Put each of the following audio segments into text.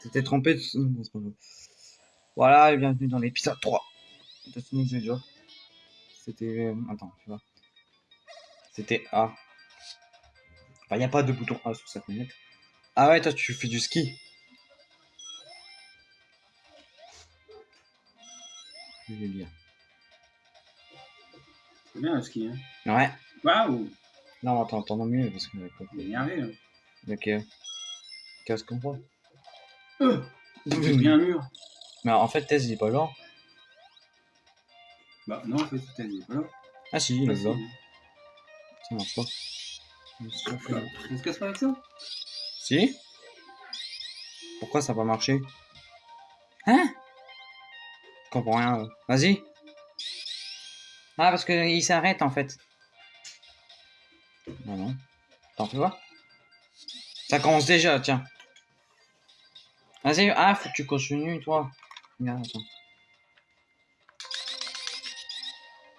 T'étais trompé. Voilà, et bienvenue dans l'épisode 3 de Sonic the Hedgehog. C'était... euh, Attends, tu vois. C'était A. Enfin, il n'y a pas de bouton A sur cette manette. Ah ouais, toi, tu fais du ski. Je vais dire. C'est bien le ski, hein. Ouais. Waouh Non, attends, attends mieux parce que... Il est énervé, là. Ok. Qu'est-ce qu'on voit? Euh J'ai pris un mur. Mais en fait, Tess, il est pas là. Bah non, en fait, c'était dit. Voilà. Ah si, il est là. Facile. Ça marche pas. On se casse pas avec ça? Si Pourquoi ça pas marché? Hein? Je comprends rien. là. Vas-y. Ah, parce qu'il s'arrête en fait. Non, non. Attends, tu vois Ça commence déjà, tiens. Vas-y, ah, faut que tu continues, toi. Regarde, attends.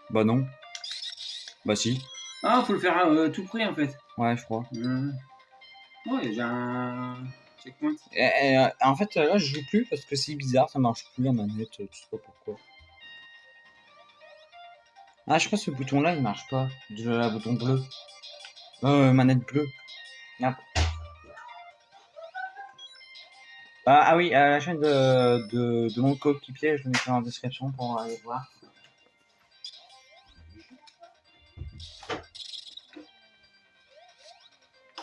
Bah non. Bah si. Ah, faut le faire euh, tout près, en fait. Ouais, je crois. Mmh. Ouais, j'ai un checkpoint. Et, et, euh, en fait, là, je joue plus parce que c'est bizarre, ça marche plus la manette, euh, je sais pas pourquoi. Ah, je crois que ce bouton-là, il marche pas. Le bouton bleu. Euh, manette bleue. Merde. Ah, ah oui, la chaîne de, de, de mon coéquipier, je le mettrai en description pour aller voir.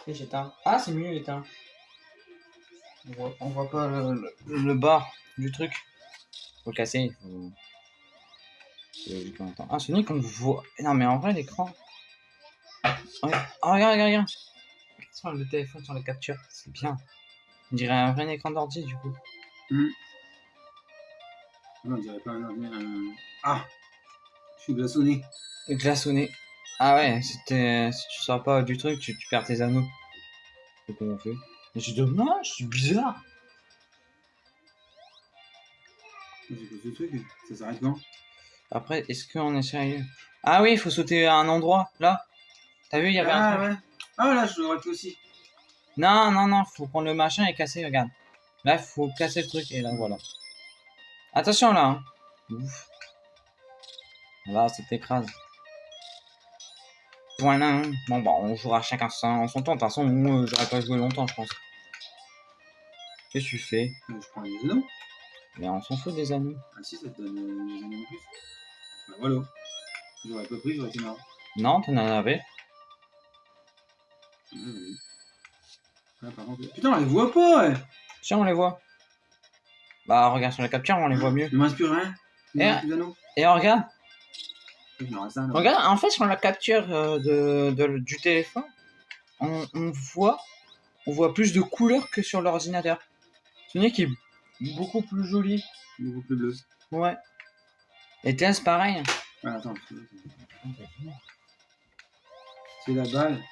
Et j'éteins. Ah, c'est mieux éteint. On voit, on voit pas le, le, le bas du truc. Faut le casser. Faut... Ah, Sonic, on voit. Non, mais en vrai, l'écran. Oh, regarde, regarde, regarde. Le téléphone, sur la capture, c'est bien. On dirait un vrai écran d'ordi, du coup. Non, on dirait pas un un- Ah Je suis glaçonné. Glaçonné. Ah ouais, si, t'es- si tu sors pas du truc, tu, tu perds tes anneaux. C'est comment on fait Mais c'est dommage, c'est bizarre. C'est truc? Ça s'arrête quand? Après, est-ce qu'on est sérieux? Ah oui, il faut sauter à un endroit, là. T'as vu, il y avait un Ah truc. ouais. Ah là, je l'aurais pu aussi. Non, non, non, faut prendre le machin et casser, regarde. Là, faut casser le truc, et là, voilà. Attention, là. hein. Ouf. Là, ça t'écrase. Voilà. hein. Bon, bah, on jouera chacun son, son temps. De toute façon, moi, j'aurais pas joué longtemps, je pense. Qu'est-ce que tu fais? Euh, Je prends les anneaux. Mais on s'en fout des anneaux. Ah si, ça te donne euh, des anneaux en plus. Bah voilà. J'aurais pas pris, j'aurais été marrant. Non, t'en avais. Ah, oui. Ah, par contre... Putain, on les voit pas ouais. Si, on les voit. Bah, regarde sur la capture, on les voit mieux. Il plus rien. Plus d'anneaux. Et regarde, là. Regarde, en fait, sur la capture euh, de, de- du téléphone, on, on voit, on voit plus de couleurs que sur l'ordinateur. Sonic est beaucoup plus joli. Beaucoup plus bleu. Ouais. Et Tess, pareil. Ah, attends. C'est la balle.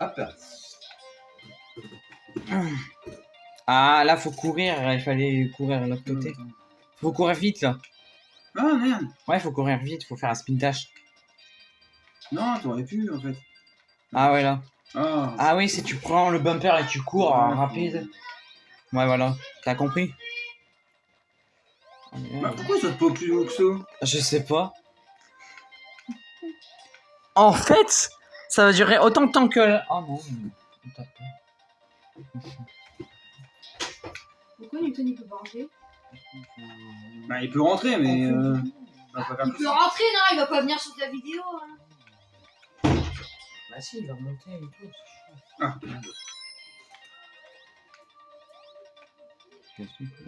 Hop. Ah, là, faut courir. Il fallait courir de l'autre côté. Faut courir vite, là. Ah merde. Ouais, faut courir vite. Faut faire un spin dash. Non, t'aurais pu en fait. Ah, ouais, là. Ah. Ah, oui, c'est tu prends le bumper et tu cours Ouais. rapide. Ouais, voilà. T'as compris? Bah, pourquoi ça te pas plus haut que ça? Je sais pas. En fait, ça va durer autant de temps que. Oh non. on tape pas. Pourquoi Newton il peut pas rentrer? Bah, il peut rentrer, mais. Euh... Il peut rentrer, non Il va pas venir sur ta vidéo. hein. Bah si, il va remonter et tout. Ah.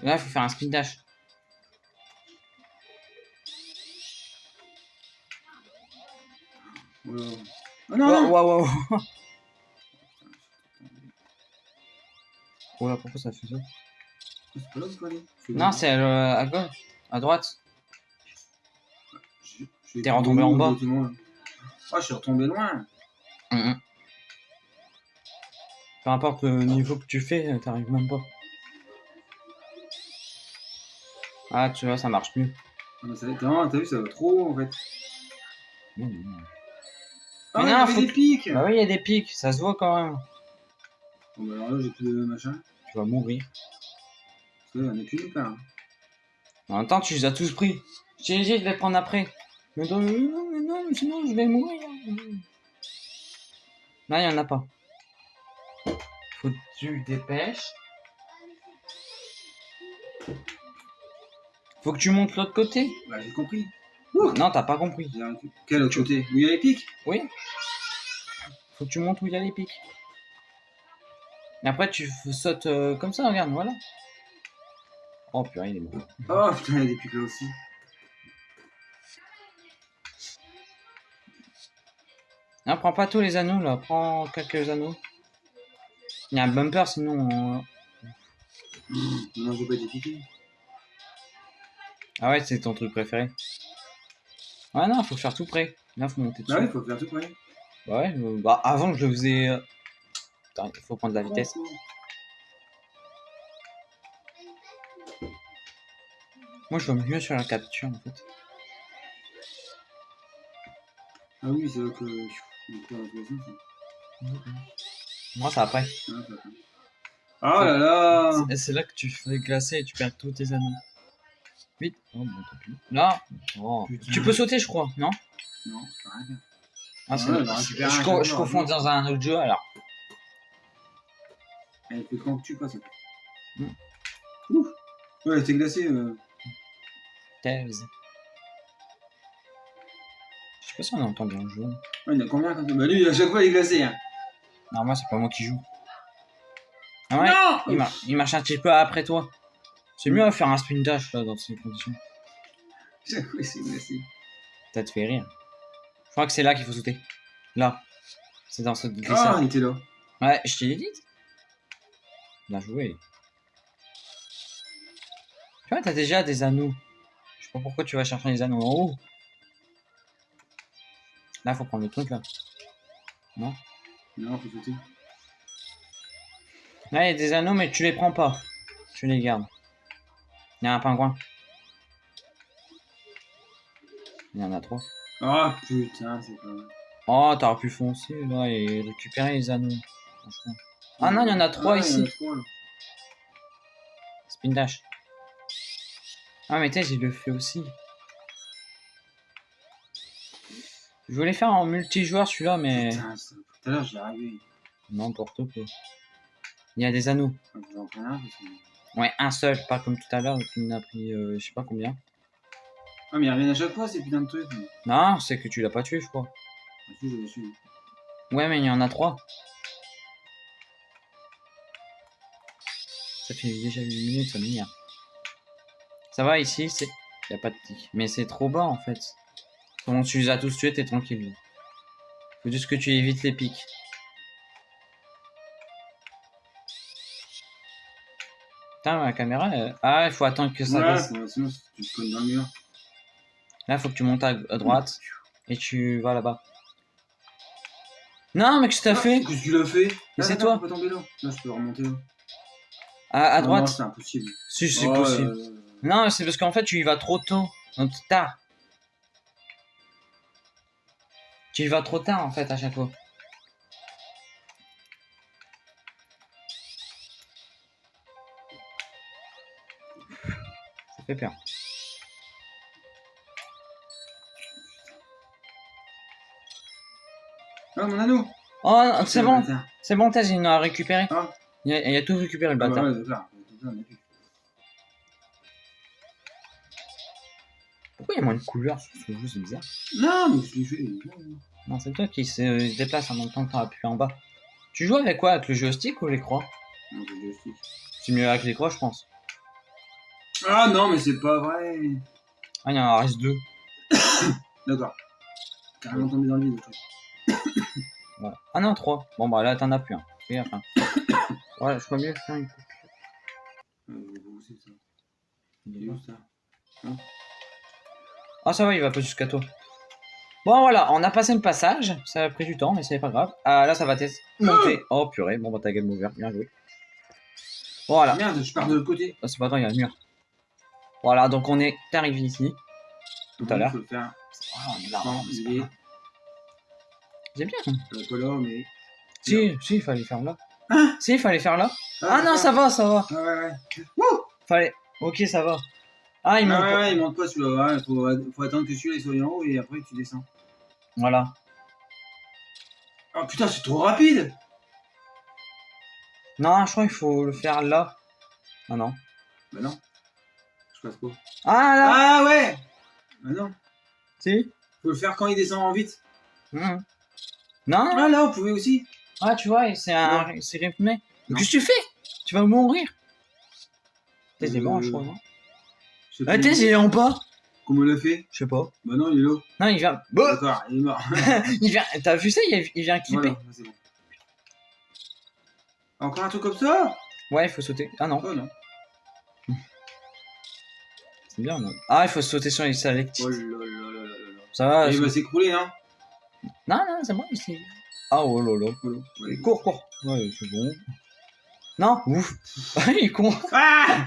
Là, il faut faire un spin dash. Ah non, Waouh. Oh là, pourquoi ça fait ça C'est pas là qu'il faut aller. C'est Non, c'est euh, à gauche, à droite. T'es retombé en bas. Ah, je suis retombé loin. Mhm. Peu importe le niveau que tu fais, t'arrives même pas. Ah, tu vois, ça marche mieux. Ah, mais ça- T'as vu, ça va trop en fait. Mhm. Ah, Mais il y non, avait faut des que- pics Bah oui, il y a des pics, ça se voit quand même. Bon, bah alors là, j'ai plus de machin. Tu vas mourir. Là, il y en a plus nulle part. En même temps, tu les as tous pris. J'ai dit de les prendre après. Mais non, mais non, mais non, mais sinon je vais mourir. Là, il y en a pas. Faut que tu dépêches. Faut que tu montes l'autre côté. Bah, j'ai compris. Non, t'as pas compris. J'ai arrêté. Quel autre côté? Où il y a les pics? Oui. Faut que tu montes où il y a les pics. Et après, tu sautes euh, comme ça, regarde, voilà. Oh purée, il est mort. Oh putain, il y a des pics là aussi. Non, prends pas tous les anneaux là, prends quelques anneaux. Il y a un bumper sinon. euh, Non, j'ai pas été piqué. Ah ouais, c'est ton truc préféré. Ouais, non, faut faire tout près. Là, faut monter dessus. Bah oui, faut faire tout près. Bah ouais, euh, bah avant je le faisais. euh, Attends, il faut prendre de la vitesse. Moi je vois mieux sur la capture en fait. Ah oui, c'est vrai que. On peut dans tous les sens, hein. Moi ça après. Ah, ça. Oh là là c'est là que tu fais glacer et tu perds tous tes anneaux. Vite. Oh bon, tant pis. Là. Oh. Tu peux sauter, je crois, non? Non, je peux rien faire. Ah, c'est Ouais, récupérer je, co- je confonds dans un autre jeu alors. Elle fait quand que tu passes. Hmm. Ouf Ouais, elle était glacée. Euh... Thèse. Je sais pas si on entend bien le jeu. Ouais, il y en a combien quand Bah lui, à chaque fois, il est glacé. Hein. Non, moi c'est pas moi qui joue. Ah ouais, Non il, mar- il marche un petit peu après toi. C'est mieux à faire un sprint dash là dans ces conditions. C'est glacé. Ça te fait rire. Je crois que c'est là qu'il faut sauter. Là. C'est dans ce Ah, glissade. il était là. Ouais, je t'ai dit. Bien joué. Tu vois, t'as déjà des anneaux. Je sais pas pourquoi tu vas chercher les anneaux en haut. Là, faut prendre le truc là. Non, faut sauter. Là, il y a des anneaux, mais tu les prends pas. Tu les gardes. Il y a un pingouin. Il y en a trois. Ah putain, c'est pas vrai. Oh, t'aurais pu foncer là et récupérer les anneaux. Franchement. Ah non, il y en a trois Ah, ici. Spin dash. Ah, mais t'es, il le fait aussi. Je voulais faire en multijoueur celui-là, mais Putain, tout à l'heure, j'ai arrivé. n'importe quoi. Il y a des anneaux. Je un parce que. Ouais, un seul, pas comme tout à l'heure, m'en a pris euh, je sais pas combien. Ah, mais ils reviennent à chaque fois, ces putains de trucs. mais- Non, c'est que tu l'as pas tué, je crois. Ah, si, je l'ai. Ouais, mais il y en a trois. Ça fait déjà 8 minutes, ça m'énerve. Ça va ici, c'est. Y a pas de tic. Mais c'est trop bas en fait. Quand tu les as tous tués, t'es tranquille. Faut juste que tu évites les pics. Putain, la caméra. elle- Ah, il faut attendre que ça Ouais, baisse. sinon, tu te cognes dans le mur. Là, faut que tu montes à, à droite et tu vas là-bas. Non, mais qu'est-ce que t'as Ah, fait Qu'est-ce que tu l'as fait Mais Ah, c'est attends, toi. faut pas tomber là. Là, je peux remonter là. à, à Non, droite c'est impossible. Si, c'est Oh, possible. euh, Non, c'est parce qu'en fait, tu y vas trop tôt. Donc, tard. Tu y vas trop tard, en fait, à chaque fois. Ah, mon anneau Oh, c'est bon, c'est bon, Taz, il en a récupéré. Ah. Il a, il a tout récupéré, le Ah, bâtard. ouais. Pourquoi il y a moins de couleurs sur ce jeu, c'est bizarre. Non, mais je l'ai fait. Non, c'est toi qui se déplace en même temps que t'as appuyé en bas. Tu joues avec quoi Avec le joystick ou les croix? Non, le joystick. C'est mieux avec les croix, je pense. Ah non, mais c'est pas vrai. Ah, il y en reste deux. D'accord. Carrément tombé dans le vide. Ouais. Ah non, 3. Bon, bah là, t'en as plus un. Ouais, je crois mieux faire une ça. Ça? Ah, ça va, il va pas jusqu'à toi. Bon, voilà, on a passé le passage. Ça a pris du temps, mais c'est pas grave. Ah, là, ça va monté. Oh, purée. Bon, bah, ta game over. Bien joué. Voilà. Merde, je pars de l'autre côté. Ah, c'est pas grave, il y a le mur. Voilà, donc on est arrivé ici. Tout à l'heure. Il faut le faire. Ah, on est là. Non, mais c'est il pas est grave. J'aime bien. euh, pas là, mais. Si, si, il fallait faire là. Hein Si, il fallait faire là. Ah non, ça va, ça va. Ah ouais, ouais. Fallait. Ok, ça va. Ah, il Ah manque ouais, pas. ouais, il monte pas celui-là. Ouais, faut, faut attendre que celui-là il soit en haut et après tu descends. Voilà. Oh putain, c'est trop rapide Non, je crois qu'il faut le faire là. Ah non. Bah non. Ah là Ah ouais Bah non. Si Faut le faire quand il descend en vite. Mhm. Non Ah là, on pouvait aussi. Ah, tu vois, c'est un... c'est rythmé. Qu'est-ce que tu fais? Tu vas mourir. T'es Euh, mort, je crois, non? Ah, t'es, il est en bas Comment on l'a fait? Je sais pas. Bah non, il est là. Non, il vient. Bah D'accord, il est mort. il vient. T'as vu ça? Il, il vient clipper. voilà, c'est bon. Encore un truc comme ça? Ouais, il faut sauter. Ah non, Oh non. C'est bien. Non. Ah, il faut sauter sur les. Oh là là là là là là. Ça va. il va s'écrouler, hein Non, non, c'est bon ici. Ah, oh là là. Ouais. Cours, cours. Ouais, c'est bon. Non, ouf. il est con. Ah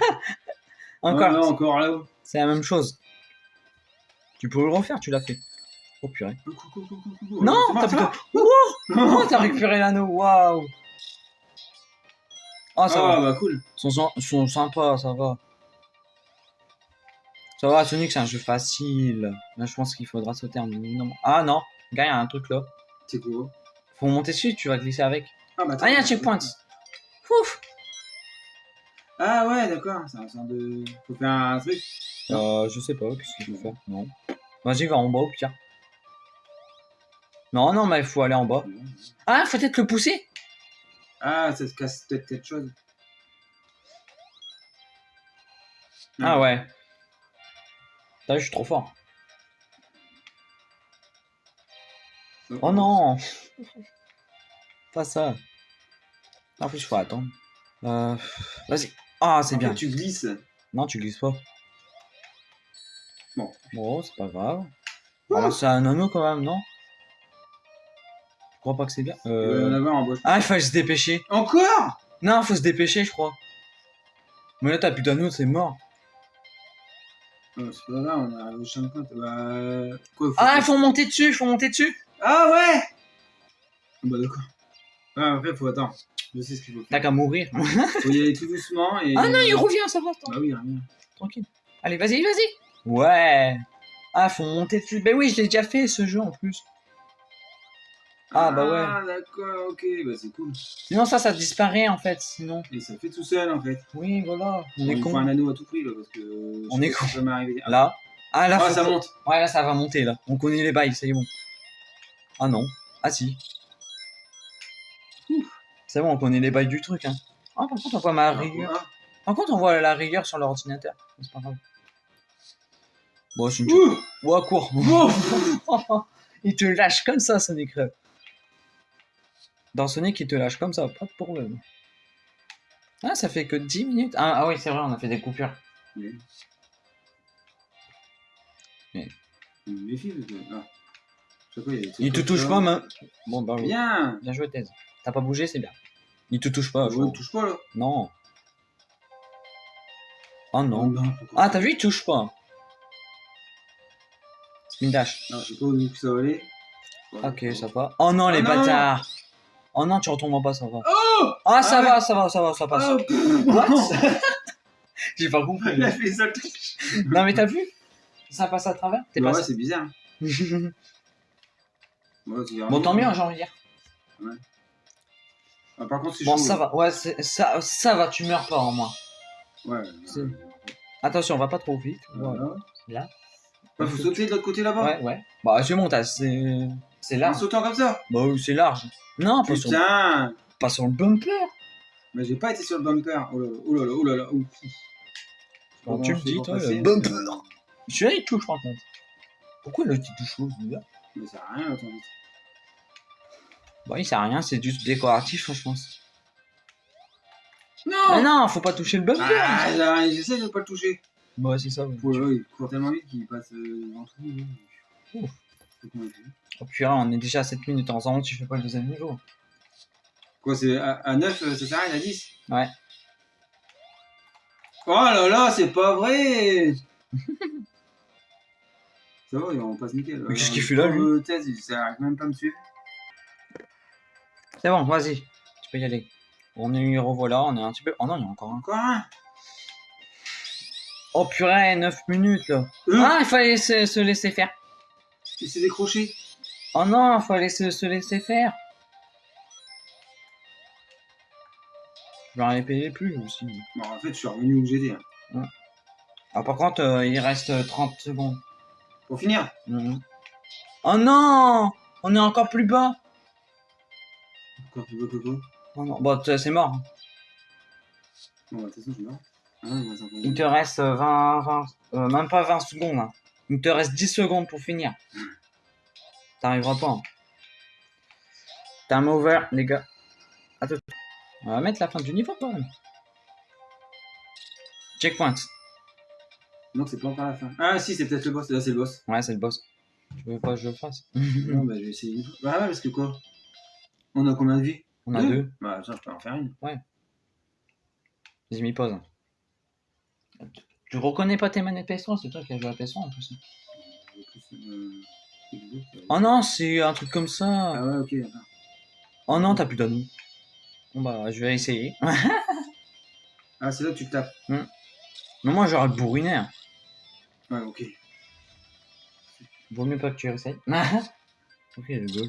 Encore. Oh non, encore là-haut. C'est la même chose. Tu peux le refaire, tu l'as fait. Oh purée. Non, t'as plutôt. Oh, t'as récupéré l'anneau, waouh. Ah, ça Ah va. bah cool. Ils sont, sont sympas, ça va. Ça va, Sonic, c'est un jeu facile. Là, je pense qu'il faudra sauter un minimum. Ah non, gars, il y a un truc là. C'est quoi Faut monter dessus, tu vas glisser avec. Ah bah attends. Ah, il y a un checkpoint. Ouf. Ah ouais, d'accord. C'est un sorte de. Faut faire un truc. Euh, je sais pas, qu'est-ce qu'il faut faire? Non. Vas-y, va en bas au pire. Non, non, mais il faut aller en bas. Ah, faut peut-être le pousser. Ah, ça se casse peut-être quelque chose. Ah ouais. T'as vu, je suis trop fort. Oh non Pas ça. En plus, il faut attendre. Euh... Vas-y. Ah, c'est bien. Tu glisses. Non, tu glisses pas. Bon. Bon, c'est pas grave. C'est un anneau quand même, non? Je crois pas que c'est bien. Il va y en Euh... avoir en bas. Ah, il faut se dépêcher. Encore? Non, faut se dépêcher, je crois. Mais là, t'as plus d'anneau, c'est mort. C'est pas grave, on arrive au champ de compte. Bah. Quoi, faut Ah, il faut monter dessus, il faut monter dessus. Ah ouais Ah Bah d'accord. Ah, après, faut attendre. Je sais ce qu'il faut T'as faire. qu'à mourir. Faut y aller tout doucement et. ah non, il revient, ça va. attends. Bah oui, rien. Tranquille. Allez, vas-y, vas-y. Ouais. Ah, faut monter dessus. Ben oui, je l'ai déjà fait ce jeu en plus. Ah, bah ouais. Ah d'accord, ok, bah c'est cool. Sinon, ça, ça disparaît en fait. Sinon, Et ça fait tout seul en fait. oui, voilà. On Bon, est con. un anneau à tout prix là parce que. je On est pas con. si Ça. Ah, Là. Ah, là, ah, faut ça monte. Ouais, là, ça va monter là. On connaît les bails, c'est bon. Ah non. Ah si. C'est bon, on connaît les bails du truc. Hein. Ah, par contre, on voit ma rigueur. Ah, Par contre, on voit la rigueur sur l'ordinateur. C'est pas grave. Bon, c'est une. Ouh Ouais, cours. Ouh il te lâche comme ça, Sonic. là. Dans Sonic, il te lâche comme ça, pas de problème. Ah, ça fait que 10 minutes. Ah, ah oui, c'est vrai, on a fait des coupures. Mais- Mais-. Ah. Il te touche pas, mais. Bon, bah oui. Bien Bien joué, Thèse. T'as pas bougé, c'est bien. Il te touche pas, je crois. touche pas là. Non. Oh non. Ah, t'as vu, il touche pas. Spin dash. Non, je sais pas où ça va aller. Ok, ça va. Oh non, les Ah non. Oh non, tu retombes en bas, ça va. Oh Ah, ça Ah va, ça va, ça va, ça passe. Oh, What J'ai pas compris. Il a fait ça le truc. non, mais t'as vu? Ça passe à travers? T'es Bah ouais, c'est bizarre. Ouais, bon, tant mieux, j'ai envie de dire. Ah, par contre, c'est Bon, chaud. ça va. Ouais, c'est- ça, ça va, tu meurs pas en moins. Ouais. Ouais. Attention, on va pas trop vite. Voilà. Ouais. Là. Ouais, faut sauter de l'autre côté là-bas. Ouais, ouais. Bah, c'est bon, t'as- c'est c'est En large. sautant comme ça. Bah, oui, c'est large. Non, pas sur, Putain pas sur le bumper. Mais j'ai pas été sur le bumper. Oh là là, oh là là, oh là là. Quand Comment tu me dis, toi, le bumper. Celui-là, il touche par contre. Pourquoi l'autre il touche l'autre celui-là Mais ça sert à rien, attends. vite. Bah, il sert à rien, c'est juste décoratif, je pense. Non Mais non, faut pas toucher le bumper. Ah, là, j'essaie de pas le toucher. Bah, c'est ça. ouais. Ouais, ouais, il court tellement vite qu'il passe euh, dans tout. Ouf. Oh, purée, on est déjà à 7 minutes en temps, tu fais pas le deuxième niveau. Quoi, c'est à, à 9, euh, ça s'arrête à 10 Ouais. Oh là là, c'est pas vrai Ça va, on passe nickel. Mais qu'est-ce Euh, qu'il fait là, lui? Thèse, il s'arrête même pas à me suivre. C'est bon, vas-y. Tu peux y aller. On est revoilà, on est un petit peu. Oh non, il y a encore un. Encore un? Oh purée, 9 minutes là. Euh, Ah, il fallait se, se laisser faire. Il s'est décroché. Oh non, il fallait se, se laisser faire. Je vais répéter plus aussi. Bon, en fait, je suis revenu où j'étais. hein. Ah, par contre, euh, il reste euh, 30 secondes. Pour finir? Mhm. Oh non On est encore plus bas. Encore plus beau que quoi? Oh non, bon, t- c'est mort. Bon, bah, de toute façon, je suis mort. Ah, Il te reste euh, 20, 20 euh, même pas 20 secondes. hein. Il te reste 10 secondes pour finir. T'arriveras pas. hein. Time over, les gars. Attends. On va mettre la fin du niveau quand même. Checkpoint. Non, c'est pas encore la fin. Ah, si, c'est peut-être le boss. Là, c'est le boss. Ouais, c'est le boss. Tu veux pas que je le fasse? Non, bah, je vais essayer. une fois. Bah, ouais, parce que quoi? On a combien de vie? On a deux. Bah, ça, je peux en faire une. J'ai mis pause. Tu reconnais pas tes manettes PS3 C'est toi qui as joué à PS3 en plus. Euh. Oh non, c'est un truc comme ça. Ah, ouais, ok, d'accord. Oh non, t'as plus d'anneaux. Bon bah, je vais essayer. Ah, c'est là que tu tapes. Mais moi, j'aurais le bourriné. hein. Ouais, ok. Vaut mieux pas que tu essayes. ok, le goal.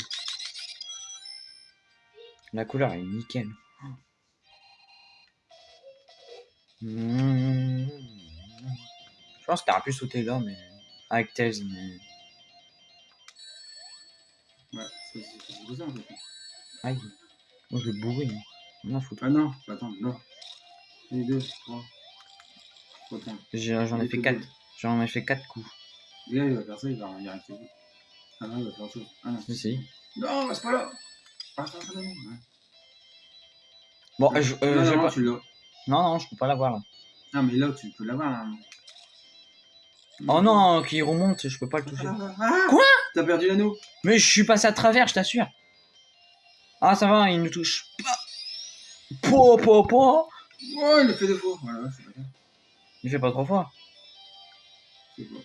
La couleur est nickel. Mmh. Je pense que t'aurais pu sauter là, mais. Avec Tails, mais. Ouais, c'est ça en fait. Aïe. Moi, je le bourrine. On a foutre. Ah non, attends, non. Les deux, trois. J'en ai fait fait 4. deux. J'en ai fait 4 coups. Le gars, il va faire ça, il va y arriver. Ah non, il va faire autre chose. Ah non. Si, si. Non, c'est pas là. Ah, attends, attends, attends. Ouais. Bon, je, euh, non, non, pas- tu l'as. non, non, je peux pas l'avoir là. Ah, mais là, tu peux l'avoir. Là. Oh non, qui remonte, je peux pas le toucher. Ah, Quoi? T'as perdu l'anneau Mais je suis passé à travers, je t'assure. Ah, ça va, il nous touche. Po, po, po. Il le fait deux fois. Voilà, c'est pas. Il fait pas trois fois. C'est bon.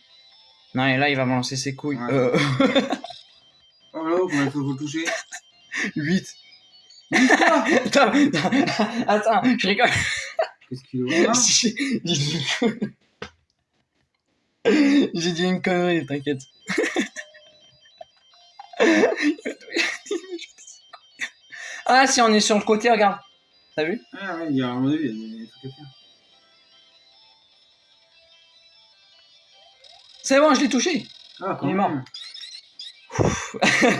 Non, et là, il va me lancer ses couilles. Ouais. Euh, Oh là, comment il faut vous toucher 8. Attends, attends, je rigole. Qu'est-ce qu'il J'ai dit une connerie. T'inquiète. ah, si on est sur le côté, regarde. T'as vu? Ah ouais, il y a, à mon avis, il y a des trucs à faire. C'est bon, je l'ai touché. Ah, quand Il est mort.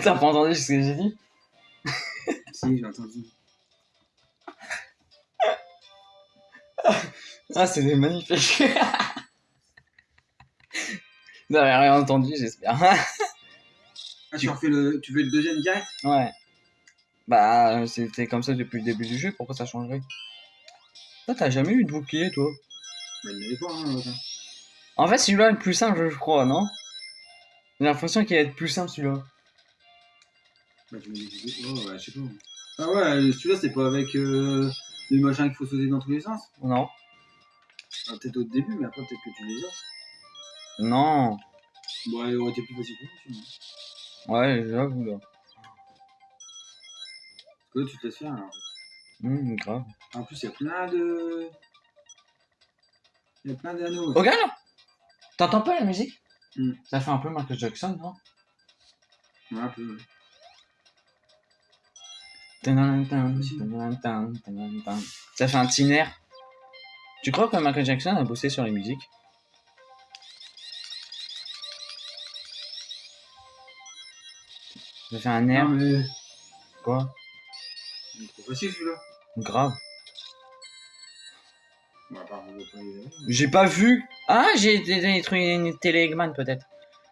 T'as pas entendu ce que j'ai dit? Si, j'ai entendu. Ah, c'est magnifique. Vous avez rien entendu, j'espère. Ah, tu refais le, tu fais le deuxième direct? Ouais. Bah, c'était comme ça depuis le début du jeu, pourquoi ça changerait? Toi, t'as jamais eu de bouclier, toi? Bah, il pas, hein. En fait, celui-là est le plus simple, je crois, non? J'ai l'impression qu'il va être plus simple, celui-là. Bah, tu que c'était- Oh, ouais, je sais pas. Ah ouais, celui-là, c'est pas avec euh, les machins qu'il faut sauter dans tous les sens? Non. Ah, peut-être au début, mais après, peut-être que tu les as. Non. Bon, il aurait été plus facile pour moi. Ouais, j'avoue, là. Que là, tu te laisses faire, alors. Hum, grave. En plus, il y a plein de. Il y a plein d'anneaux. Oh, regarde T'entends pas la musique? Hmm. Ça fait un peu Michael Jackson, non? Ouais, un peu. ouais. Ça fait un petit air. Tu crois que Michael Jackson a bossé sur les musiques? Ça fait un air. Non, mais. Quoi? Il est trop facile, celui-là. Grave. J'ai pas vu. Ah, j'ai dé- détruit une télé Eggman peut-être.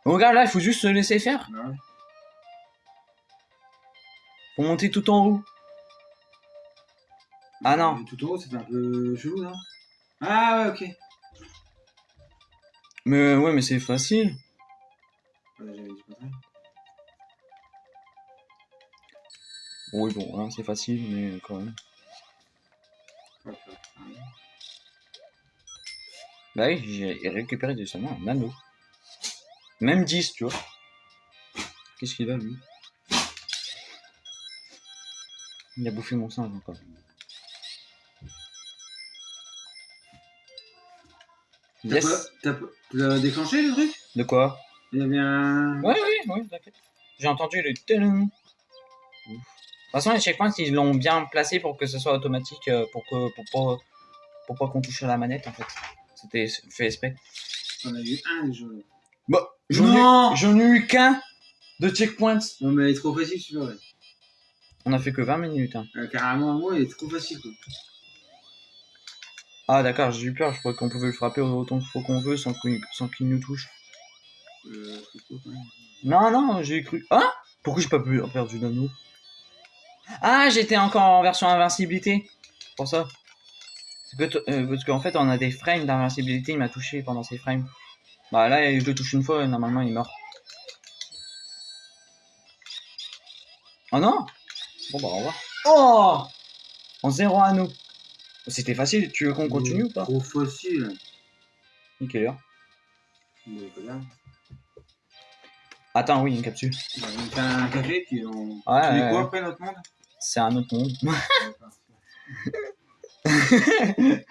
Regarde là, il faut juste se laisser faire. Ouais. Faut monter tout en haut. Ah non. Tout en haut, ça fait un peu chelou, non Ah ouais, ok. Mais ouais, mais c'est facile. Ouais, j'avais dit pas ça. Oui, bon, hein, c'est facile, mais quand même. Ouais, ouais. Bah oui, j'ai récupéré de seulement un anneau. Même 10, tu vois. Qu'est-ce qu'il a, lui? Il a bouffé mon singe encore. Yes. T'as déclenché le truc? De quoi? Il y avait un. Oui, oui, oui, t'inquiète. J'ai entendu le tadam. De toute façon, les checkpoints, ils l'ont bien placé pour que ce soit automatique, euh, pour que pour pas, pour pas qu'on touche à la manette, en fait. C'était fait exprès. On a eu un déjà. Bah, j'en ai, j'en ai eu qu'un de checkpoints. Non, mais il est trop facile celui-là. ouais. On a fait que 20 minutes. Hein. Euh, carrément, moi, il est trop facile quoi. Ah, d'accord, j'ai eu peur. Je crois qu'on pouvait le frapper autant qu'il faut qu'on veut sans qu'il nous touche. Euh, Non, non, j'ai cru. Ah Pourquoi j'ai pas pu perdu d'anneau Ah, j'étais encore en version invincibilité. Pour ça. Euh, parce qu'en fait, on a des frames d'invincibilité. Il m'a touché pendant ces frames. Bah là, je le touche une fois, normalement, il meurt. Oh non? Bon bah, au revoir. Oh En zéro anneau. C'était facile. Tu veux qu'on continue ou pas Trop facile. Nickel. heure. Mais voilà. Attends, oui, une capsule. On faire un café, puis on. Ouais, tu ouais, dis quoi ouais. après notre monde C'est un autre monde.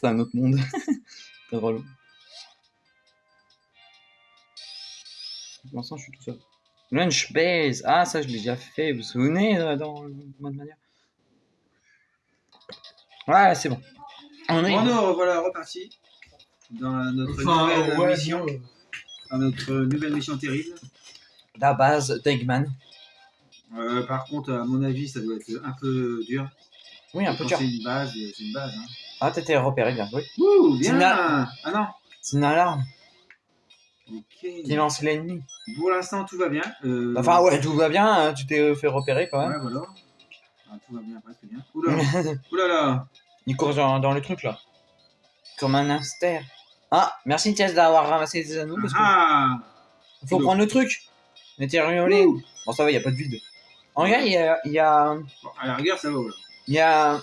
C'est un autre monde. C'est relou. Pour l'instant, je suis tout seul. Lunch base. Ah, ça, je l'ai déjà fait. Vous vous souvenez euh, dans le mode manière? Ouais, c'est bon. On est. Bon, nous, voilà, reparti. Dans notre nouvelle ouais, mission. Dans notre nouvelle mission terrible. La base d'Eggman. Euh, par contre, à mon avis, ça doit être un peu dur. Oui, un peu Quand dur. C'est une base, c'est une base. Hein. Ah, t'étais repéré, bien. Ouh, bien. Ah non C'est une alarme Ok. qui lance l'ennemi. Pour l'instant, tout va bien. Euh, Enfin, ouais, tout va bien. hein, Tu t'es fait repérer quand même. Ouais, voilà. Ah, tout va bien, presque bien. Oula, oula là. Il court dans, dans le truc là. Comme un hamster. Ah, merci Thiès d'avoir ramassé des anneaux parce que Ah faut prendre le truc. On était riolé. Bon, ça va, il y a pas de vide. En vrai, il y a, y, a, Bon, À la rigueur, ça va, voilà. il y a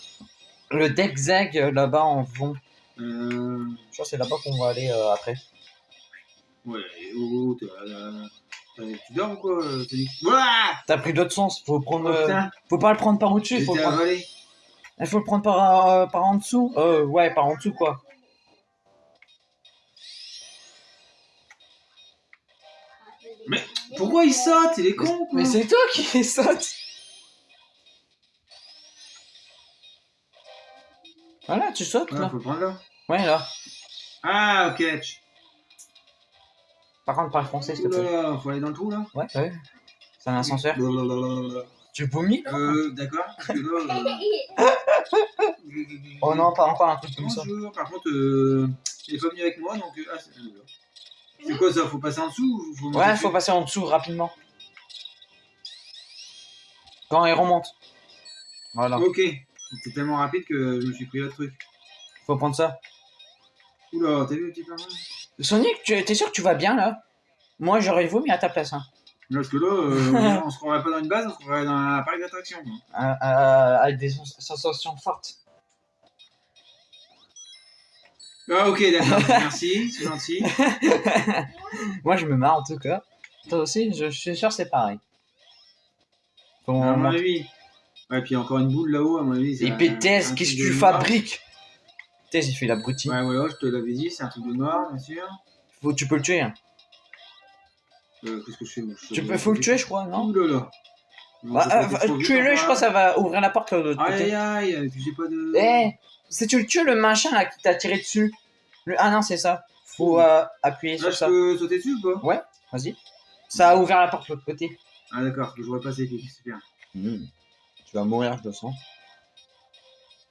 le deck euh, là-bas en vont. Euh... Je crois que c'est là-bas qu'on va aller euh, après. Ouais, oh, t'es Tu dors ou quoi euh, t'as pris d'autres sens. Faut prendre. Oh euh, faut pas le prendre par au-dessus. Faut, prendre- il faut le prendre par, euh, par en dessous. Euh, ouais, par en dessous quoi. Mais Pourquoi il saute? Il est con quoi Mais c'est toi qui saute. Voilà, tu sautes Ouais, là. faut le prendre là. Ouais, là. Ah, ok. Par contre, parle français, s'il te plaît. Oula, faut aller dans le trou là Ouais, ouais. C'est un ascenseur. Tu vomis Euh, d'accord. euh, Oh non, pas encore un truc comme ça. Bonjour. Par contre, euh, il est pas venu avec moi, donc. euh, Ah, c'est c'est quoi ça Faut passer en dessous faut Ouais, faut passer en dessous rapidement. Quand il remonte. Voilà. Ok. C'était tellement rapide que je me suis pris le truc. Faut prendre ça. Oula, t'as vu le petit plan Sonic, tu t'es sûr que tu vas bien là? Moi, j'aurais vomi à ta place. Hein. Parce que là, euh, on se croirait pas dans une base, on se croirait dans un parc d'attractions. Euh, euh, avec des sens- sensations fortes. Ah, ok, d'accord. Merci, c'est gentil. Moi, je me marre en tout cas. Toi aussi, je, je suis sûr que c'est pareil. Faut À mon avis. Ouais, puis encore une boule là-haut, à mon avis. Et truc qu'est-ce que tu fabriques? Tess, il fait l'abruti. Ouais, voilà, je te l'avais dit, c'est un truc de noir, bien sûr. Faut, tu peux le tuer. hein. Euh, Qu'est-ce que je fais Je- Tu peux, faut le tuer, je crois, non? Ouh là là. Non, bah, euh, Tuez-le, enfin. je crois que ça va ouvrir la porte de l'autre Aïe côté. aïe j'ai pas de. Eh, si tu le tues, le machin là qui t'a tiré dessus. Le... Ah non, c'est ça. Faut euh, appuyer Là, sur je ça. peux sauter dessus ou pas? Vas-y. Ça a ouvert la porte de l'autre côté. Ah, d'accord, je vois pas c'est super. Hmm. Tu vas mourir, je le sens.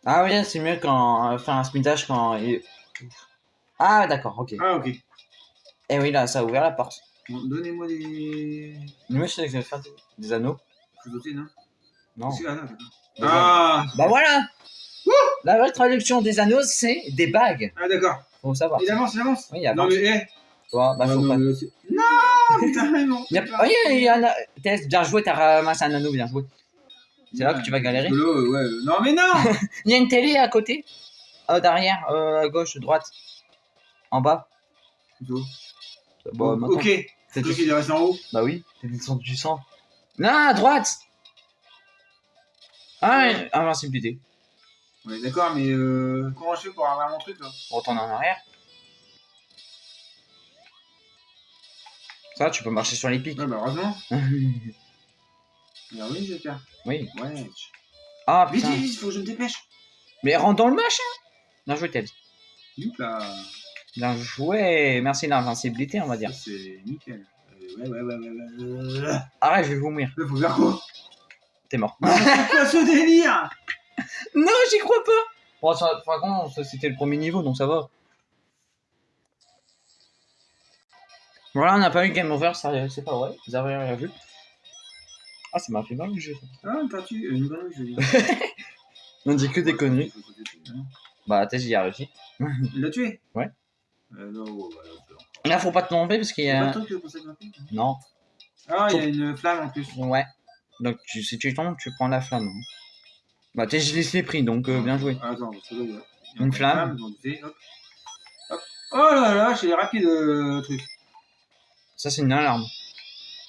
Ah oui, c'est mieux quand euh, faire un speedage quand. il- Ah d'accord, ok. Ah, ok. Eh oui, là, ça a ouvert la porte. Bon, Donnez-moi des. Moi, je sais que je vais faire des, des anneaux. Je peux sauter, non Non. Si, Ah, non, Ah, Bah voilà La vraie traduction des anneaux, c'est des bagues. ah d'accord. Faut savoir. Il avance, il avance. Oui, il y a Non, mais, eh. Toi, bah, Ah, faut non, pas. mais c'est- non, putain, mais non. Il y a... Oh, il en a... Bien joué, t'as ramassé un anneau, bien joué. C'est là que tu vas galérer. Là, ouais, Non, mais non Il y a une télé à côté. Euh, derrière, euh, à gauche, droite. En bas. Plutôt. Bon, maintenant, Ok, c'est le truc tout- il est resté en haut. Bah oui, t'es descendu du sang. Non, à droite Ah, invincibilité. Ouais, d'accord, mais euh, comment je fais pour avoir mon truc là? Retourne en arrière. Ça, tu peux marcher sur les pics. Ouais, bah heureusement. Alors oui, j'espère. oui. Ouais. Ah Vite, putain. vite, vite, faut que je me dépêche. Mais rentre dans le machin. Bien joué, là. Bien joué. Merci l'invincibilité, on va dire. c'est nickel. Euh, ouais, ouais, ouais, ouais, ouais. Arrête, je vais vomir. Là, faut faire quoi? T'es mort. Quoi ce délire non, j'y crois pas. Bon, ça, par contre, c'était le premier niveau, donc ça va. Voilà, on n'a pas eu Game Over, c'est pas vrai. Vous avez rien vu. Ah, ça m'a fait mal le jeu. Ah, une tortue, euh, une grenouille, je veux dire. On dit que des conneries. Bah, t'as j'y a réussi. Il l'a tué? Ouais. Euh, non, ouais, ouais, ouais. Là, faut pas te tromper parce qu'il y Pas a. de Non. Ah, il y a une flamme en plus. Ouais. Donc, tu, si tu tombes, tu prends la flamme. hein. Bah, t'es, je l'ai pris, donc euh, bien joué. Ah, Attends, parce que là, il y a- il y a Une flamme. donc c'est- hop. Hop. Oh là là, c'est rapide le truc. Ça, c'est une alarme.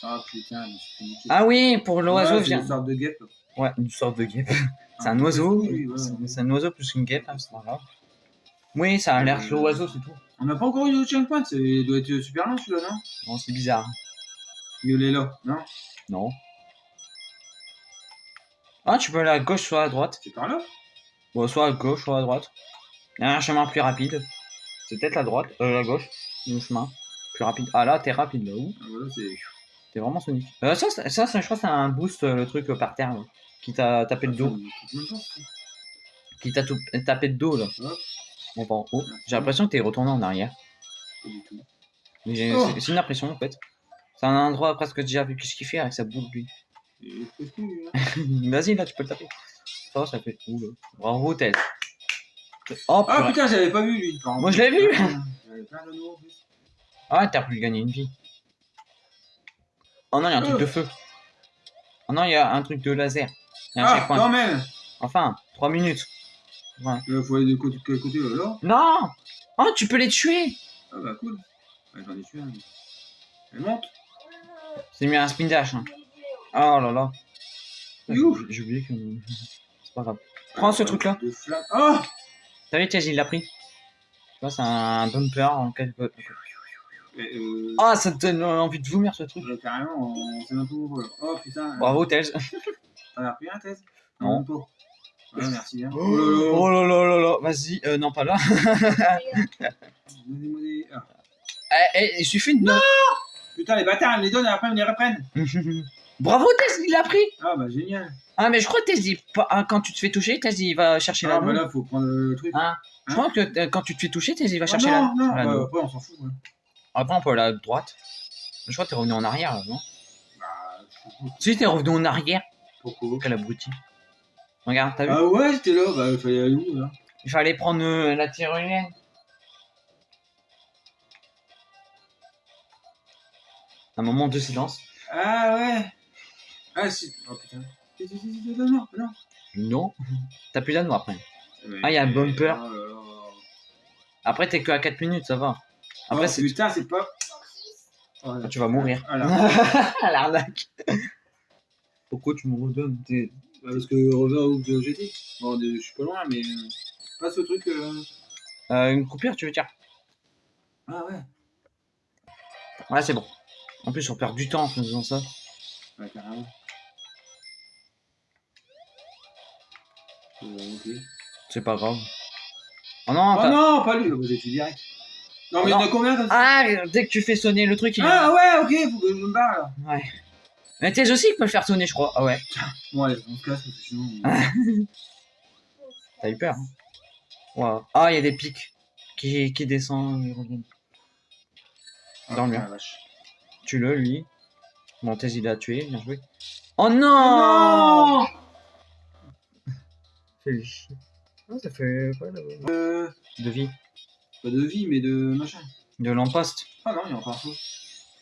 Ah putain, je suis. Ah oui, pour l'oiseau, vient. Une sorte de guêpe. Ouais, une sorte de guêpe. C'est un oiseau. oui, ouais, C'est un oiseau plus qu'une guêpe, hein, c'est pas grave. Oui, ça a l'air que l'oiseau, c'est tout. On n'a pas encore eu de checkpoint, c'est- il doit être super long celui-là, non? Bon, c'est bizarre. Il est là, non? Non. Ah, tu peux aller à gauche, soit à droite. C'est par là? Bon, soit à gauche, soit à droite. Il y a un chemin plus rapide. C'est peut-être la droite, euh, la gauche. Le chemin plus rapide. Ah là, t'es rapide là où? Ah, Voilà, c'est. T'es vraiment Sonic. Euh, ça, je crois que c'est un boost, euh, le truc euh, par terre, là, qui t'a tapé le dos. Ça. Qui t'a tout- tapé le dos, là. Bon, pas en haut. J'ai l'impression que t'es retourné en arrière. Pas du tout. Mais j'ai- Oh. c'est- une impression, en fait. C'est un endroit presque déjà vu ce qu'il fait avec sa boule, lui? Hein. Vas-y, là, tu peux le taper. Ça, ça fait. Ouh, là. Bravo, Ted. Oh, Ah putain, j'avais pas vu lui. Moi, je l'ai vu. Ah, t'as pu gagner une vie. Oh non, il y a un truc Oh. de feu. Oh non, il y a un truc de laser. Il y a un Ah, quand même Enfin, 3 minutes. Ouais. Il faut aller de côté, quel côté là, là Non Oh, tu peux les tuer Ah bah cool. Ouais, J'en ai tué un. Elle monte C'est mieux un spin dash. Hein. Oh là là. J'ai oublié que. C'est pas grave. Prends ce truc-là. De flamme. Oh T'as vu, Tiaz, il l'a pris. Tu vois, c'est un bumper en quelque. Et, euh, Ah, ça te donne envie de vomir ce truc. Carrément, on où on va. Oh putain. Bravo, Tails. T'en as repris un, Thèse? Non. même pas. Ouais, merci bien. Oh là là là là. Vas-y, euh, non, pas là. Donnez-moi des- ah. Eh, eh, il suffit de. Putain, les bâtards, ils les donnent et après ils les reprennent. Bravo, Tails, il l'a pris. Ah bah génial. Ah, mais je crois que Tails, il- pas- ah, quand tu te fais toucher, Tails, il va chercher Ah la bah là, faut prendre le truc. Hein? Je crois que euh, quand tu te fais toucher, Tails, il va Ah, chercher non, la. non, la- bah, après on s'en fout. ouais. Après, on peut aller à droite. Je crois que t'es revenu en arrière, là, non? Bah, je. Si, t'es revenu en arrière. Pourquoi? Quel abruti. Regarde, t'as vu? Ah ouais, c'était là, bah il fallait aller où là? Il fallait prendre euh, la tyrolienne. Un moment de silence. Ah ouais Ah si. Oh putain. Non, non, non. T'as plus d'anneau après. Ah, il y a un bumper. Oh là là. Après, t'es que à 4 minutes, ça va. Après, oh, c'est... putain, c'est pas. Oh, tu vas mourir. Ah là. L'arnaque. Pourquoi tu me redonnes T'es- Bah, parce que où que j'étais. Bon, je suis pas loin, mais. euh, Pas ce truc. euh, Euh, Une coupure, tu veux dire? Ah ouais. Ouais, c'est bon. En plus, on perd du temps en faisant ça. Ouais, carrément. Euh, ok. C'est pas grave. Oh non, Oh t'as- non, pas lui, bah, j'ai direct. Non, mais il y en a combien comme ça Ah, dès que tu fais sonner le truc, il y a- Ah ouais, ok, faut que je me barre là. Ouais. Mais t'es aussi qui peut le faire sonner, je crois. Ah ouais. Bon, allez, on se casse parce que sinon. T'as eu peur. Hein. Ouais. Ah, il y a des pics qui, qui descendent et reviennent. Ah, Dans le putain, mur. la vache. Tue-le, lui. Montez, il a tué, bien joué. Oh non Non Fait chier. Non, ça fait pas de... Euh, de vie. Pas de vie, mais de machin. De l'emposte. Ah non, il y a encore un saut.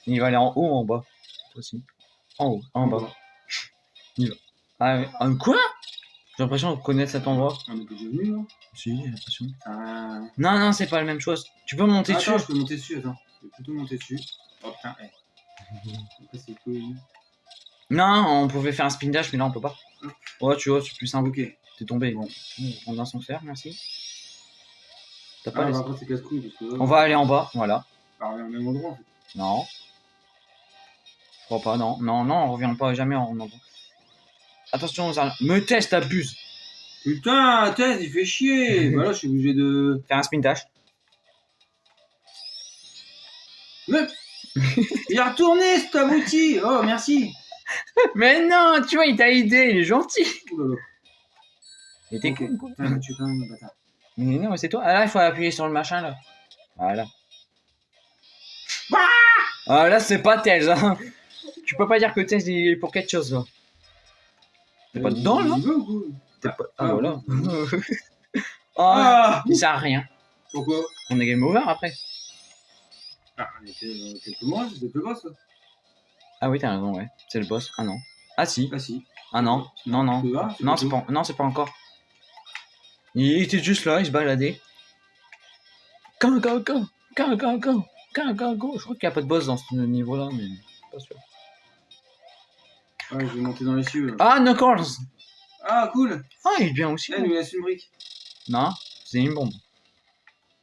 Il va aller en haut ou en bas aussi. En haut, en bas. Ah, ouais. Ah, quoi? J'ai l'impression de connaître cet endroit. Est déjà venu là Si, j'ai l'impression. Ah. Non, non, c'est pas la même chose. Tu peux monter Attends, dessus. je peux monter dessus, attends. Je vais plutôt monter dessus. Oh putain, eh. Après, c'est cool. Non, on pouvait faire un spin dash, mais là on peut pas. Ouais, tu vois, c'est plus simple. Ok. T'es tombé. Bon, on a son fer, merci. T'as pas Ah, parce que. On va aller en bas, voilà. On revient au même endroit en fait. Non. Je crois pas, non. Non, non, on revient pas jamais en endroit. Attention aux araignées. Me teste, t'abuses. Putain, Thèse, il fait chier. bah là, je suis obligé de. Faire un spin dash. Mais. il a retourné cet abouti. Oh, merci. Mais non, tu vois, il t'a aidé, il est gentil. Ouh là là. Il était Ok. cool, cool. Putain, tu es quand même un bâtard. Mais non, mais c'est toi. Ah là, il faut appuyer sur le machin là. Voilà. Ah là, c'est pas Tails. Hein. Tu peux pas dire que Tails il est pour quelque chose là. T'es pas dedans là? T'es pas- Ah Ah, voilà. ah, Ah il sert à rien. Pourquoi? On est game over après. Ah, on était quelques mois, c'était le boss. Ah oui, t'as raison, ouais. C'est le boss. Ah non. Ah si. Ah si. Ah non. Non, non. Non, c'est pas, non, c'est pas encore. Il était juste là, il se baladait. Go, go, go, go, go, go, go, go, go. Je crois qu'il n'y a pas de boss dans ce niveau-là, mais pas sûr. Ouais, je vais monter dans les cieux. là. Ah, Knuckles Ah, cool. Ah, il est bien aussi. Eh, il nous laisse une brique. Non, c'est une bombe.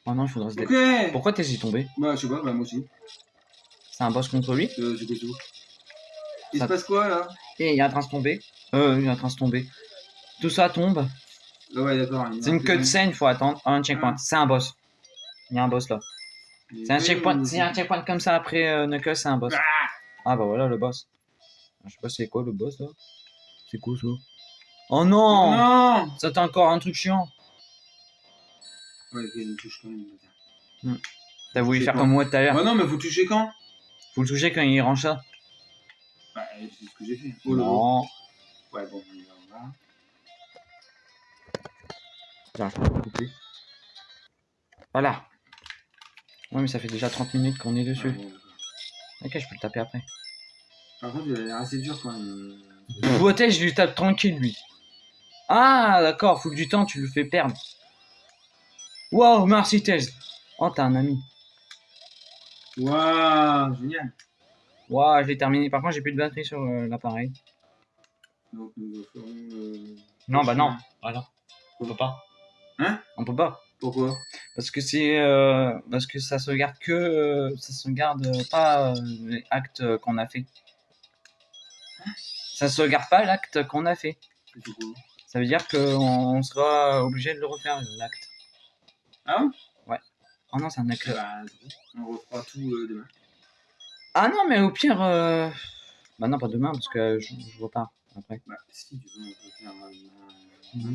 Oh non, il faudrait se dé... Ok. Pourquoi t'es y tombé? Bah, je sais pas, bah, moi aussi. C'est un boss contre lui? Euh, c'est quoi tout Il Ça- se passe quoi là? Et il est en train de tomber. Euh, il est en train de tomber. Tout ça tombe. Ah ouais, d'accord. y a C'est un une cutscene, il faut attendre. Ah, un checkpoint. Ah. C'est un boss. Il y a un boss là. C'est un checkpoint, c'est un checkpoint comme ça après euh, Knuckles, c'est un boss. Ah bah voilà le boss. Je sais pas c'est quoi le boss là. C'est quoi ça? Oh non Non Ça t'as encore un truc chiant. Ouais, il touche quand même. bâtard. T'as voulu faire comme moi tout à l'heure? Bah non, mais faut toucher quand? Faut le toucher quand il range ça. Bah, c'est ce que j'ai fait. Oh non. Ouais, bon, on y va, couper. Voilà. Ouais mais ça fait déjà 30 minutes qu'on est Ah, dessus. d'accord. Ok je peux le taper après. Par contre, il a l'air assez dur quand même. Boitez, je lui tape tranquille lui. Ah d'accord, faut que du temps tu le fais perdre. Wow, merci. Oh t'as un ami. Waouh, génial. Waouh, je l'ai terminé. Par contre j'ai plus de batterie sur euh, l'appareil. Donc, nous ferons. euh, Non, bah non. Voilà. On peut pas. Hein On peut pas. Pourquoi? Parce que c'est euh, parce que ça se garde que euh, ça se garde pas euh, les actes qu'on a fait. Ça se garde pas l'acte qu'on a fait. Ça veut dire qu'on on sera obligé de le refaire l'acte. Ah bon? Oh non, c'est un acte. Bah, on refera tout euh, demain. Ah non, mais au pire, euh... bah non pas demain parce que je, je vois pas après. Bah, si, tu veux, on peut faire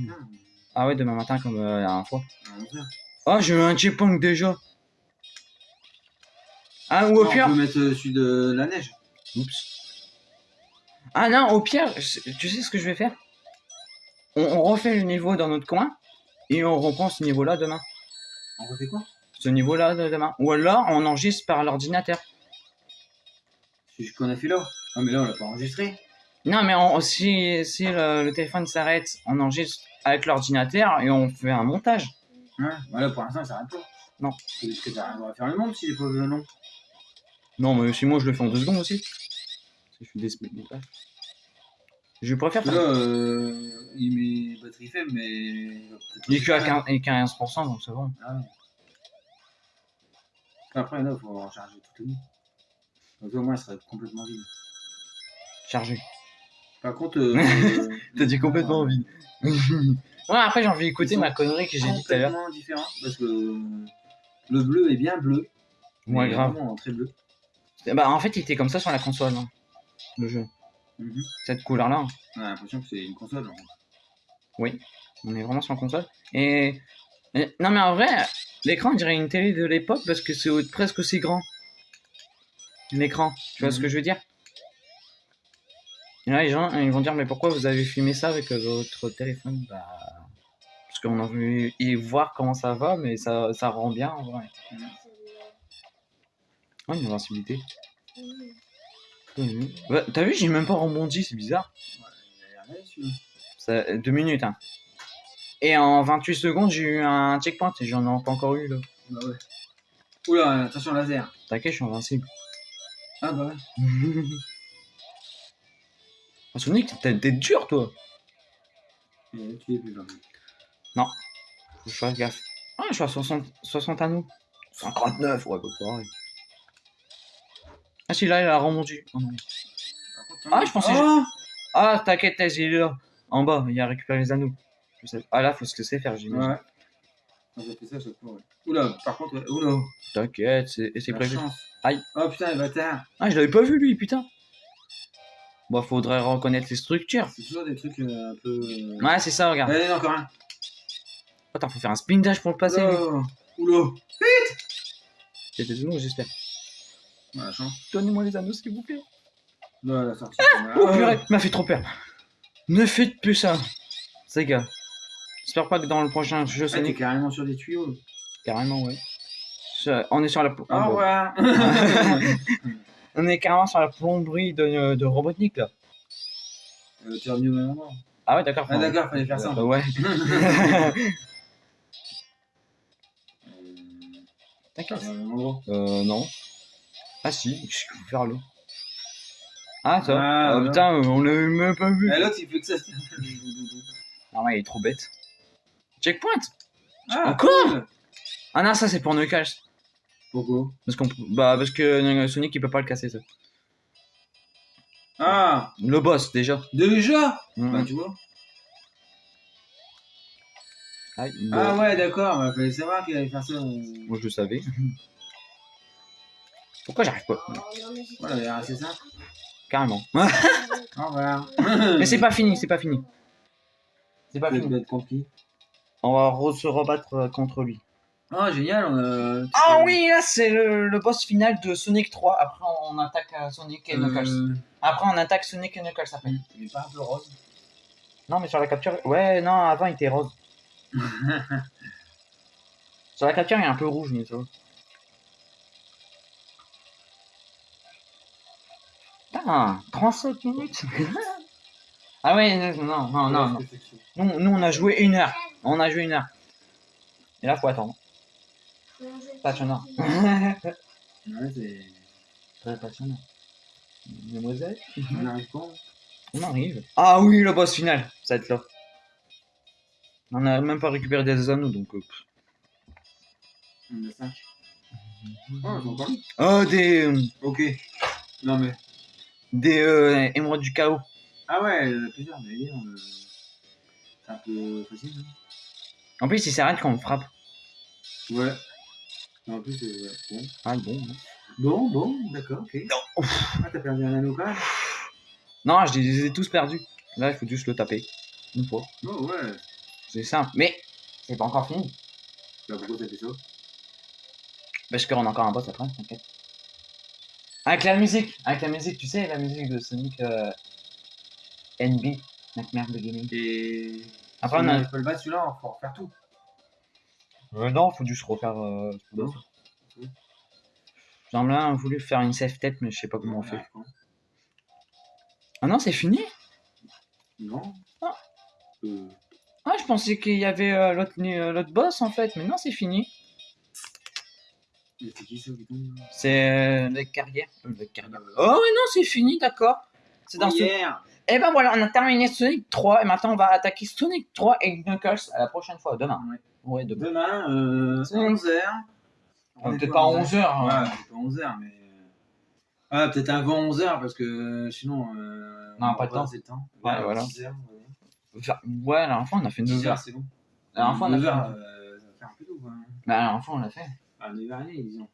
matin. Ah ouais, demain matin comme euh, la dernière fois. à 11 heures. Oh, j'ai eu un checkpoint déjà. Ah ou au Non, pire. On peut mettre euh, celui de la neige. Oups. Ah non, au pire, tu sais ce que je vais faire? On, on refait le niveau dans notre coin et on reprend ce niveau-là demain. On refait quoi? Ce niveau-là de demain. Ou alors on enregistre par l'ordinateur. C'est ce qu'on a fait là. Ah, mais là, on l'a pas enregistré. Non, mais on- si, si le, le téléphone s'arrête, on enregistre avec l'ordinateur et on fait un montage. Hein Voilà, pour l'instant, ça s'arrête pas. Non. Parce que ça va faire le monde s'il est pas vu long. Non, mais si moi je le fais en deux secondes aussi. Parce que je fais des montages. Je préfère faire. là, euh, il met batterie faible, mais. il est que à pas 15%, et 15% donc c'est bon. Ah ouais. Après, là, il faut recharger toute la nuit. Donc, au moins, il sera complètement vide. Chargé. Par contre. euh, T'as dit complètement euh, vide. ouais, après j'ai envie d'écouter ma connerie que j'ai dit tout à l'heure. complètement différent parce que le bleu est bien bleu. Mais grave. Vraiment très bleu. Bah, en fait, il était comme ça sur la console, hein, le jeu. Mhm. Cette couleur-là, hein. On a l'impression que c'est une console. en fait. on est vraiment sur la console. Et... et- Non, mais en vrai, l'écran, on dirait une télé de l'époque parce que c'est au- presque aussi grand. L'écran, tu vois ce que je veux dire? Et là, les gens, ils vont dire, mais pourquoi vous avez filmé ça avec votre téléphone? Bah. Parce qu'on a voulu y voir comment ça va, mais ça, ça rend bien en vrai. Ouais, une invincibilité. Mhm. Bah, T'as vu, j'ai même pas rebondi, c'est bizarre. Ça, deux minutes, hein. Et en 28 secondes, j'ai eu un checkpoint et j'en ai pas encore eu, là. Bah ouais. Oula, attention laser. T'inquiète, je suis invincible. Ah bah ouais. oh, Sonic, t'es dur, toi. Et tu es plus gentil. Faut que je fasse gaffe. Ah, je suis à 60, 60 anneaux. 59, ouais, pas pareil. Ah, si là, il a remonté. Oh non. Ah, je pensais- Oh Ah, t'inquiète, est là. En bas, il a récupéré les anneaux. Je sais. Ah, là, faut se laisser faire, j'imagine. Ouais. Ah, J'ai fait ça à chaque fois, ouais. Oula, par contre. Oula. T'inquiète, c'est c'est prévu. chance. Aïe. Oh putain, le bâtard. Ah, je l'avais pas vu, lui, putain. Bon, faudrait reconnaître les structures. C'est toujours des trucs euh, un peu. euh, Ouais, c'est ça, regarde. Allez, encore un. Attends, faut faire un spin dash pour le passer. Oula. Oula. C'était j'espère. Ah. Donnez-moi les anneaux, s'il vous plaît. Là, la sortie. Oh, purée, m'a fait trop peur. Ne faites plus ça. C'est gars. J'espère pas que dans le prochain jeu Ah, t'es Sonic. carrément sur des tuyaux. Carrément, ouais. On est sur la. Au Ah, bon. On est carrément sur la plomberie de, de Robotnik, là. Euh, tu es revenu au même endroit. Ah ouais, d'accord. Ah, d'accord, fallait faire ça. Euh, ouais. Euh, T'inquiète. au même endroit. Euh, non. Ah si, qu'il faut faire là Ah, ça Ah, Ah, putain, euh, on l'avait même pas vu. Et l'autre, il fait que ça. Ah ouais, il est trop bête. Checkpoint Ah, Encore cool. Ah non, ça c'est pour Knuckles. Pourquoi Parce, qu'on, bah, parce que Sonic il peut pas le casser ça. Ah, Le boss déjà. déjà. Bah, tu vois. Ah ouais, d'accord, il fallait savoir qu'il allait faire ça. euh. Moi je le savais. Pourquoi j'arrive pas? C'est- Voilà, il a assez simple. Carrément. Mais c'est pas fini, c'est pas fini. C'est pas Ça fini. On va se rebattre euh, contre lui. Ah, génial, on a. Ah oui, là c'est le, le boss final de Sonic 3. Après on attaque euh, Sonic et Knuckles. Euh, Après on attaque Sonic et Knuckles après. Il est pas un peu rose. Non mais sur la capture... Ouais, non, avant il était rose. sur la capture il est un peu rouge, mais ça va. Putain, 37 minutes Ah ouais, non, non, non, non. non. Nous, nous on a joué une heure. On a joué une heure. Et là faut attendre. Passionnant. Ouais, c'est. Très passionnant. Mademoiselle On n'arrive pas. On arrive. Ah oui, le boss final, ça va être là. On a même pas récupéré des anneaux donc. euh. On a 5. Oh, ils ont encore mis. Oh, des. euh, Ok. Non, mais. des euh, émeraudes du chaos. Ah ouais, il y en a plusieurs, mais euh, C'est un peu facile. hein. En plus, il s'arrête quand on frappe. Ouais. En plus, euh, ouais. bon. Ah bon. bon. Bon, bon, d'accord, ok. Ah, t'as perdu un anneau quand même Non, je les ai tous perdus. Là, il faut juste le taper. Une fois. Oh, ouais. C'est simple. Mais c'est pas encore fini. Bah, pourquoi t'as fait ça? Parce qu'on a encore un boss après, t'inquiète. Avec la musique. Avec la musique, tu sais, la musique de Sonic euh, NB. Nightmare Beginning. Et. Après, on on a. le battre, celui-là, faut refaire tout. Euh, non, faut juste refaire. Euh, ce. J'aimerais bien voulu faire une safe tête, mais je sais pas comment on fait. Ah non, c'est fini? Non. Ah. Euh, Ah, je pensais qu'il y avait euh, l'autre euh, l'autre boss en fait, mais non, c'est fini. c'est le carrière. Le carrière. Oh, non, c'est fini, d'accord. C'est dans ce. Hier Et ben voilà, on a terminé Sonic 3 et maintenant on va attaquer Sonic 3 et Knuckles à la prochaine fois, demain. Ouais. Ouais, demain. Demain, euh, C'est- 11h. Ah, Peut-être pas 11h. Ouais, peut-être pas 11h, mais. Ah, peut-être avant 11h, parce que sinon. Euh, Non, on pas temps. Le temps. Ouais, voilà. 6h, Ouais, la dernière fois on a fait 9h. 6h, c'est bon. La dernière fois on a 9h, fait. euh, ça va faire un peu tôt, quoi. Bah, la dernière fois on l'a fait. À 9h30, disons.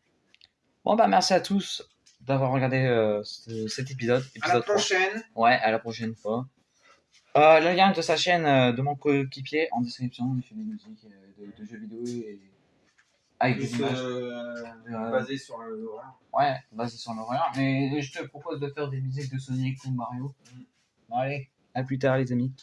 Bon, bah, merci à tous d'avoir regardé euh, ce- cet épisode. À la épisode 3. prochaine. Ouais, à la prochaine fois. Euh, le lien de sa chaîne euh, de mon coéquipier en description. Il fait des musiques euh, de, de jeux vidéo et avec des images. basé sur l'horreur. Ouais, basé sur l'horreur. Mais je te propose de faire des musiques de Sonic ou Mario. Bon, allez, à plus tard les amis.